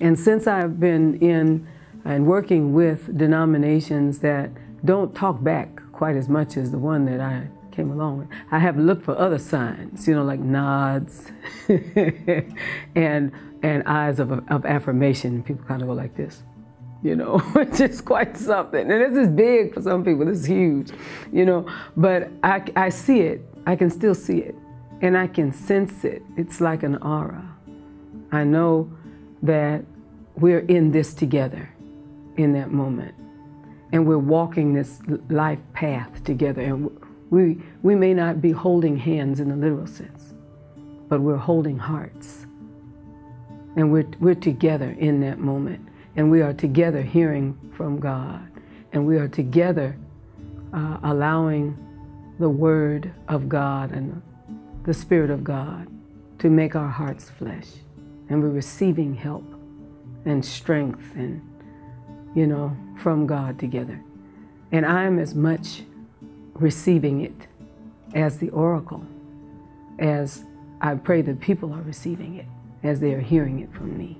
And since I've been in and working with denominations that don't talk back quite as much as the one that I came along with, I have looked for other signs, you know, like nods and and eyes of, of affirmation. People kind of go like this, you know, which is quite something. And this is big for some people. This is huge, you know. But I, I see it. I can still see it, and I can sense it. It's like an aura. I know that we're in this together in that moment. And we're walking this life path together. And we, we may not be holding hands in the literal sense, but we're holding hearts. And we're, we're together in that moment. And we are together hearing from God. And we are together uh, allowing the Word of God and the Spirit of God to make our hearts flesh. And we're receiving help and strength and, you know, from God together. And I'm as much receiving it as the oracle, as I pray that people are receiving it, as they are hearing it from me.